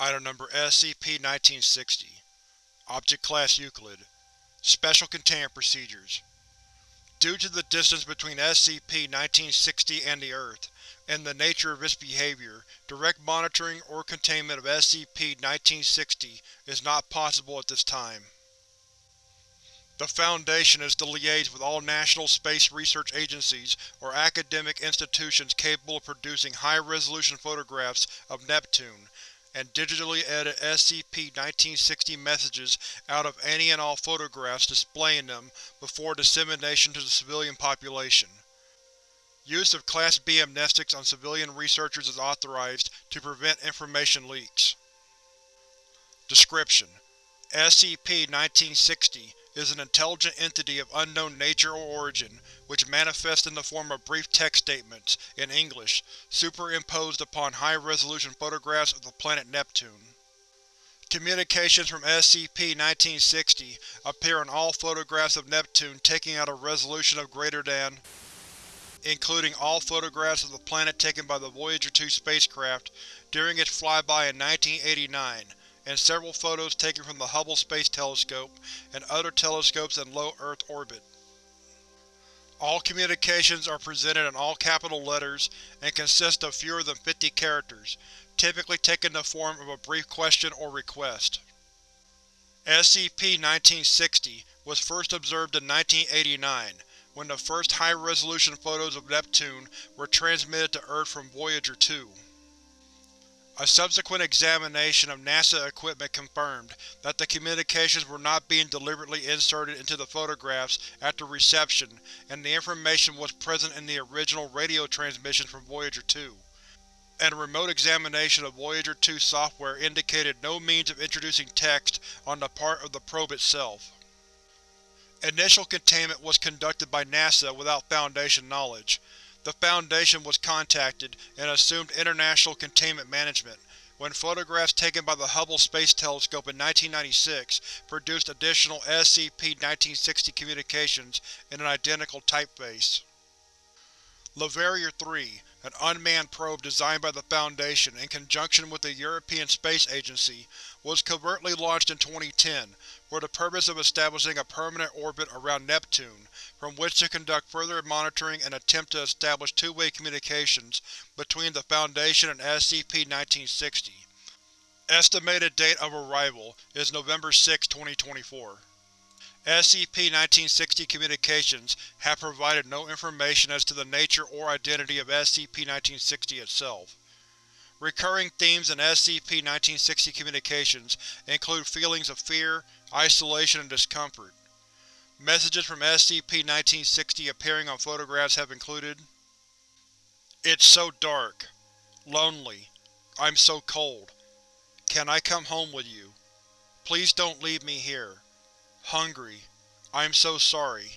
Item Number SCP-1960 Object Class Euclid Special Containment Procedures Due to the distance between SCP-1960 and the Earth, and the nature of its behavior, direct monitoring or containment of SCP-1960 is not possible at this time. The Foundation is to liaise with all national space research agencies or academic institutions capable of producing high-resolution photographs of Neptune, and digitally edit SCP-1960 messages out of any and all photographs displaying them before dissemination to the civilian population. Use of Class B amnestics on civilian researchers is authorized to prevent information leaks. Description: SCP-1960 is an intelligent entity of unknown nature or origin, which manifests in the form of brief text statements, in English, superimposed upon high-resolution photographs of the planet Neptune. Communications from SCP-1960 appear on all photographs of Neptune taken at a resolution of greater than including all photographs of the planet taken by the Voyager 2 spacecraft during its flyby in 1989, and several photos taken from the Hubble Space Telescope and other telescopes in low Earth orbit. All communications are presented in all capital letters and consist of fewer than 50 characters, typically taking the form of a brief question or request. SCP-1960 was first observed in 1989, when the first high-resolution photos of Neptune were transmitted to Earth from Voyager 2. A subsequent examination of NASA equipment confirmed that the communications were not being deliberately inserted into the photographs after reception and the information was present in the original radio transmissions from Voyager 2, and a remote examination of Voyager 2 software indicated no means of introducing text on the part of the probe itself. Initial containment was conducted by NASA without Foundation knowledge, the Foundation was contacted and assumed international containment management, when photographs taken by the Hubble Space Telescope in 1996 produced additional SCP-1960 communications in an identical typeface. Leverrier 3, an unmanned probe designed by the Foundation in conjunction with the European Space Agency, was covertly launched in 2010 for the purpose of establishing a permanent orbit around Neptune, from which to conduct further monitoring and attempt to establish two-way communications between the Foundation and SCP-1960. Estimated date of arrival is November 6, 2024. SCP-1960 communications have provided no information as to the nature or identity of SCP-1960 itself. Recurring themes in SCP-1960 communications include feelings of fear, isolation, and discomfort. Messages from SCP-1960 appearing on photographs have included It's so dark. Lonely. I'm so cold. Can I come home with you? Please don't leave me here. Hungry. I'm so sorry.